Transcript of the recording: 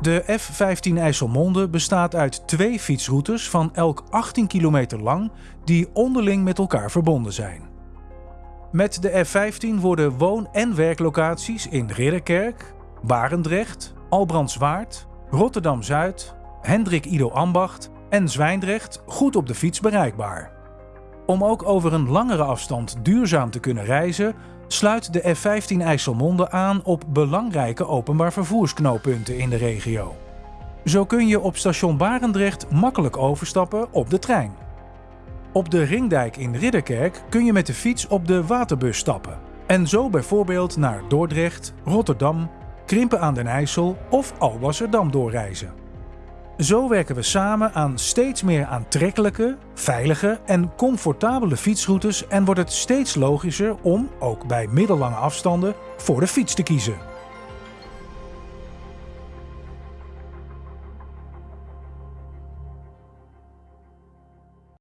De F15 IJsselmonde bestaat uit twee fietsroutes van elk 18 kilometer lang die onderling met elkaar verbonden zijn. Met de F15 worden woon- en werklocaties in Ridderkerk, Barendrecht, Albrandswaard, Rotterdam-Zuid, Hendrik Ido Ambacht en Zwijndrecht goed op de fiets bereikbaar. Om ook over een langere afstand duurzaam te kunnen reizen, sluit de F15 IJsselmonde aan op belangrijke openbaar vervoersknooppunten in de regio. Zo kun je op station Barendrecht makkelijk overstappen op de trein. Op de Ringdijk in Ridderkerk kun je met de fiets op de waterbus stappen en zo bijvoorbeeld naar Dordrecht, Rotterdam, Krimpen aan den IJssel of Alblasserdam doorreizen. Zo werken we samen aan steeds meer aantrekkelijke, veilige en comfortabele fietsroutes en wordt het steeds logischer om, ook bij middellange afstanden, voor de fiets te kiezen.